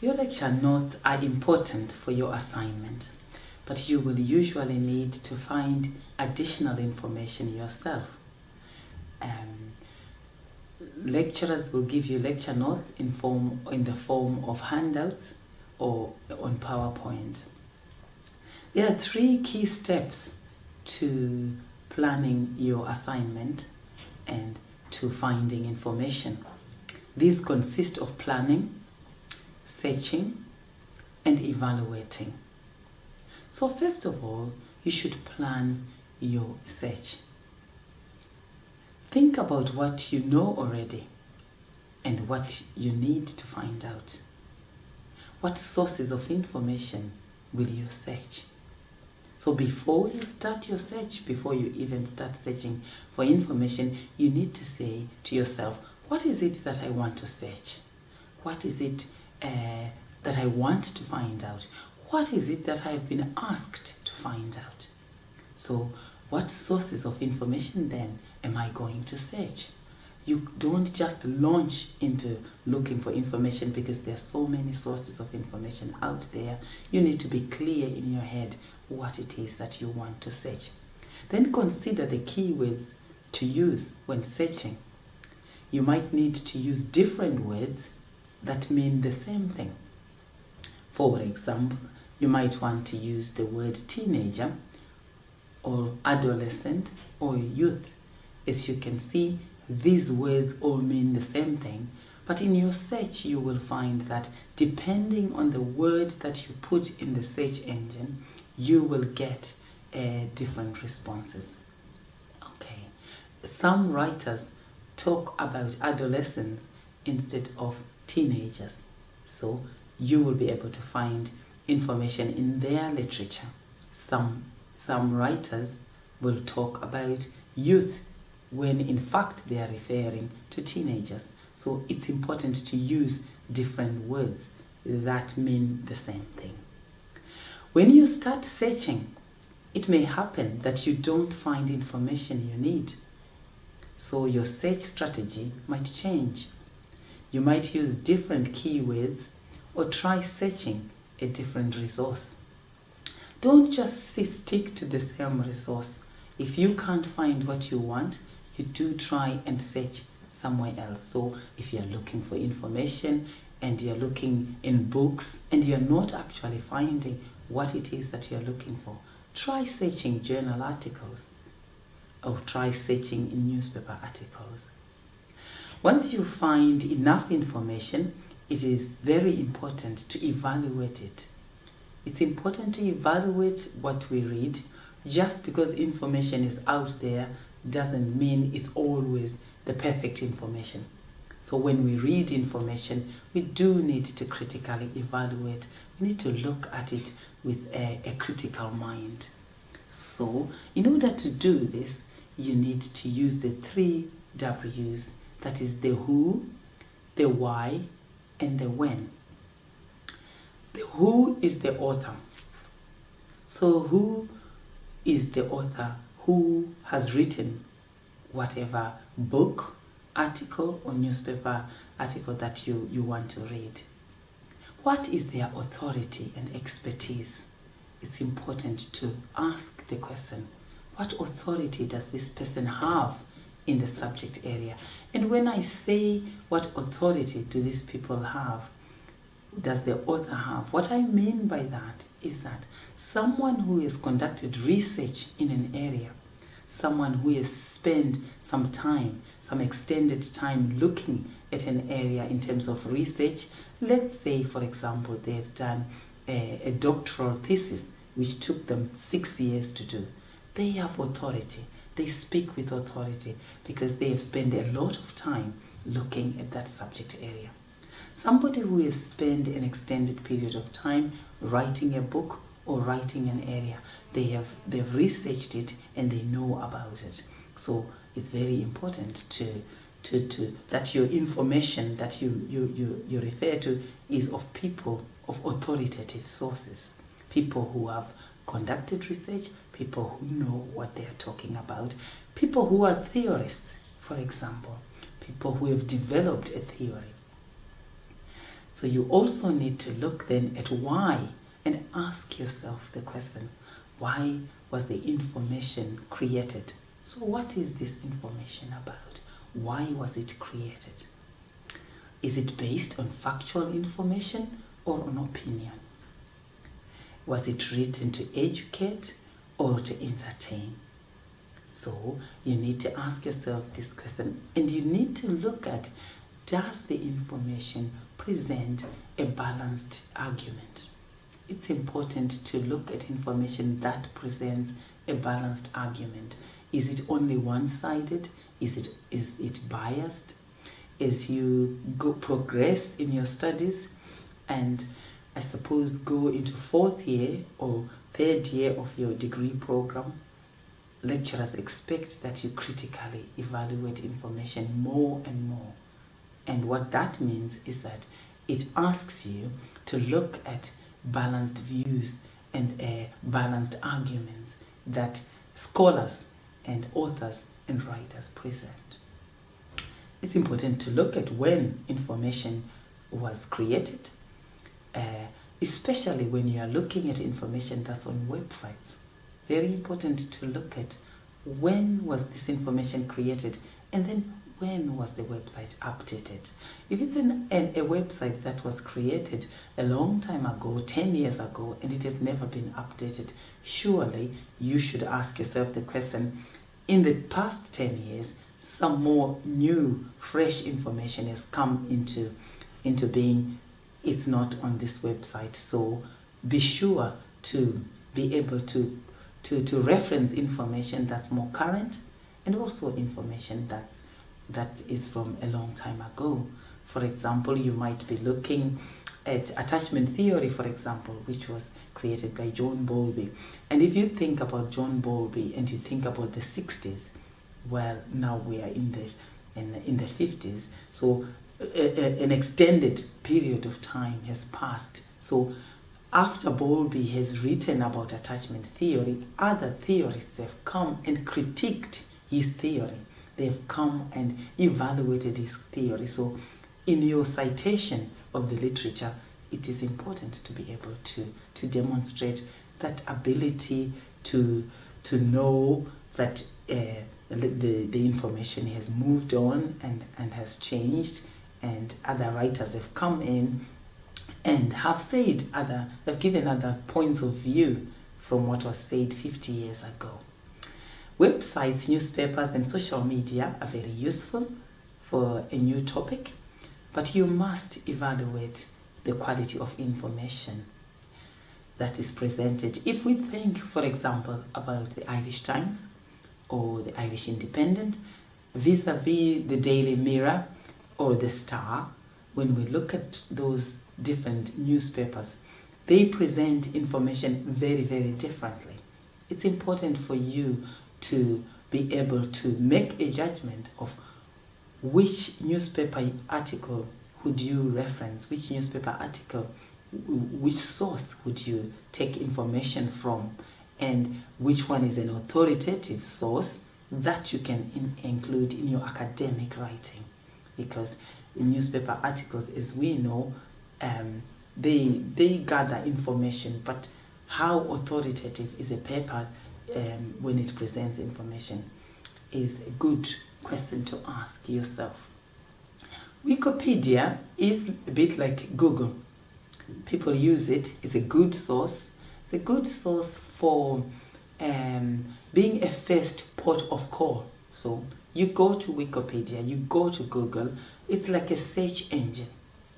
Your lecture notes are important for your assignment, but you will usually need to find additional information yourself. Um, lecturers will give you lecture notes in, form, in the form of handouts or on PowerPoint. There are three key steps to planning your assignment and to finding information. These consist of planning, searching, and evaluating. So first of all, you should plan your search. Think about what you know already and what you need to find out. What sources of information will you search? So before you start your search, before you even start searching for information, you need to say to yourself, what is it that I want to search? What is it uh, that I want to find out? What is it that I've been asked to find out? So what sources of information then am I going to search? You don't just launch into looking for information because there are so many sources of information out there. You need to be clear in your head what it is that you want to search. Then consider the keywords to use when searching. You might need to use different words that mean the same thing. For example, you might want to use the word teenager or adolescent or youth. As you can see, these words all mean the same thing, but in your search you will find that depending on the word that you put in the search engine, you will get uh, different responses. Okay, some writers talk about adolescence instead of teenagers. So you will be able to find information in their literature. Some, some writers will talk about youth when in fact they are referring to teenagers. So it's important to use different words that mean the same thing. When you start searching, it may happen that you don't find information you need. So your search strategy might change. You might use different keywords or try searching a different resource. Don't just stick to the same resource. If you can't find what you want, you do try and search somewhere else. So if you're looking for information and you're looking in books and you're not actually finding what it is that you're looking for, try searching journal articles or try searching in newspaper articles. Once you find enough information, it is very important to evaluate it. It's important to evaluate what we read. Just because information is out there doesn't mean it's always the perfect information. So when we read information, we do need to critically evaluate. We need to look at it with a, a critical mind. So in order to do this, you need to use the three W's, that is the who, the why, and the when. The who is the author. So who is the author who has written whatever book, article, or newspaper article that you, you want to read? What is their authority and expertise? It's important to ask the question, what authority does this person have in the subject area? And when I say what authority do these people have, does the author have, what I mean by that is that someone who has conducted research in an area, someone who has spent some time, some extended time looking at an area in terms of research, let's say for example they've done a, a doctoral thesis which took them six years to do they have authority. They speak with authority because they have spent a lot of time looking at that subject area. Somebody who has spent an extended period of time writing a book or writing an area, they have they've researched it and they know about it. So it's very important to to, to that your information that you, you, you, you refer to is of people of authoritative sources, people who have conducted research, people who know what they're talking about, people who are theorists, for example, people who have developed a theory. So you also need to look then at why and ask yourself the question, why was the information created? So what is this information about? Why was it created? Is it based on factual information or on opinion? Was it written to educate or to entertain? So you need to ask yourself this question and you need to look at does the information present a balanced argument? It's important to look at information that presents a balanced argument. Is it only one-sided? Is it, is it biased? As you go progress in your studies and I suppose go into fourth year or third year of your degree program, lecturers expect that you critically evaluate information more and more. And what that means is that it asks you to look at balanced views and uh, balanced arguments that scholars and authors and writers present. It's important to look at when information was created, uh, especially when you are looking at information that's on websites. Very important to look at when was this information created and then when was the website updated? If it's an, an, a website that was created a long time ago, 10 years ago, and it has never been updated, surely you should ask yourself the question, in the past 10 years, some more new, fresh information has come into, into being. It's not on this website, so be sure to be able to, to, to reference information that's more current and also information that's that is from a long time ago. For example, you might be looking at attachment theory, for example, which was created by John Bowlby. And if you think about John Bowlby and you think about the 60s, well, now we are in the, in the, in the 50s. So an extended period of time has passed. So after Bowlby has written about attachment theory, other theorists have come and critiqued his theory they've come and evaluated his theory. So in your citation of the literature, it is important to be able to, to demonstrate that ability to, to know that uh, the, the information has moved on and, and has changed and other writers have come in and have said other, have given other points of view from what was said 50 years ago. Websites, newspapers, and social media are very useful for a new topic, but you must evaluate the quality of information that is presented. If we think, for example, about the Irish Times or the Irish Independent, vis-a-vis -vis the Daily Mirror or the Star, when we look at those different newspapers, they present information very, very differently. It's important for you to be able to make a judgment of which newspaper article would you reference, which newspaper article, which source would you take information from, and which one is an authoritative source that you can in include in your academic writing. Because in newspaper articles, as we know, um, they, they gather information, but how authoritative is a paper um, when it presents information is a good question to ask yourself. Wikipedia is a bit like Google. People use it. It's a good source. It's a good source for um, being a first port of call. So you go to Wikipedia, you go to Google. It's like a search engine.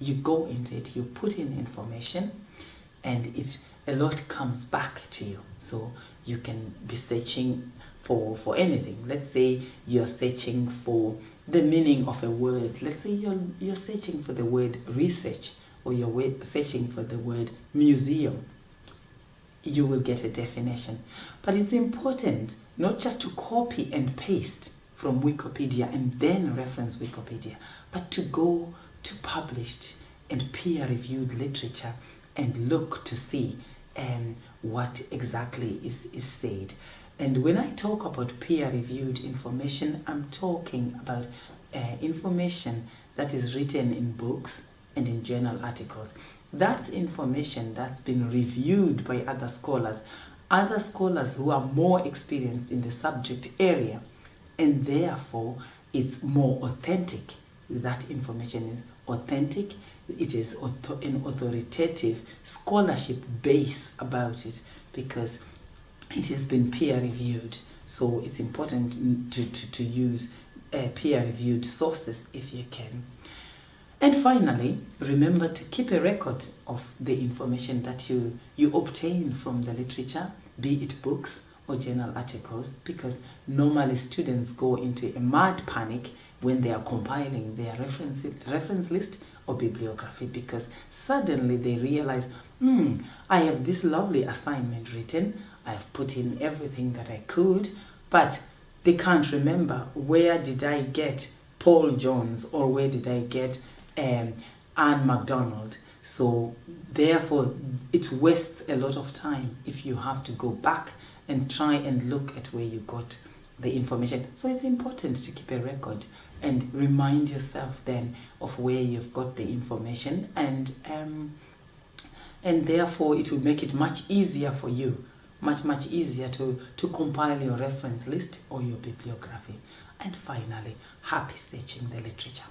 You go into it, you put in information, and it a lot comes back to you. So you can be searching for, for anything. Let's say you're searching for the meaning of a word. Let's say you're, you're searching for the word research or you're searching for the word museum. You will get a definition. But it's important not just to copy and paste from Wikipedia and then reference Wikipedia, but to go to published and peer-reviewed literature and look to see um, what exactly is, is said. And when I talk about peer-reviewed information, I'm talking about uh, information that is written in books, and in journal articles. That's information that's been reviewed by other scholars, other scholars who are more experienced in the subject area, and therefore it's more authentic. That information is authentic, it is an authoritative scholarship base about it because it has been peer reviewed. So it's important to, to, to use uh, peer reviewed sources if you can. And finally, remember to keep a record of the information that you, you obtain from the literature, be it books or journal articles, because normally students go into a mad panic when they are compiling their reference, reference list or bibliography because suddenly they realize, hmm, I have this lovely assignment written, I have put in everything that I could, but they can't remember where did I get Paul Jones or where did I get um, Anne MacDonald. So therefore, it wastes a lot of time if you have to go back and try and look at where you got the information. So it's important to keep a record and remind yourself then of where you've got the information and um, and therefore it will make it much easier for you much much easier to to compile your reference list or your bibliography and finally happy searching the literature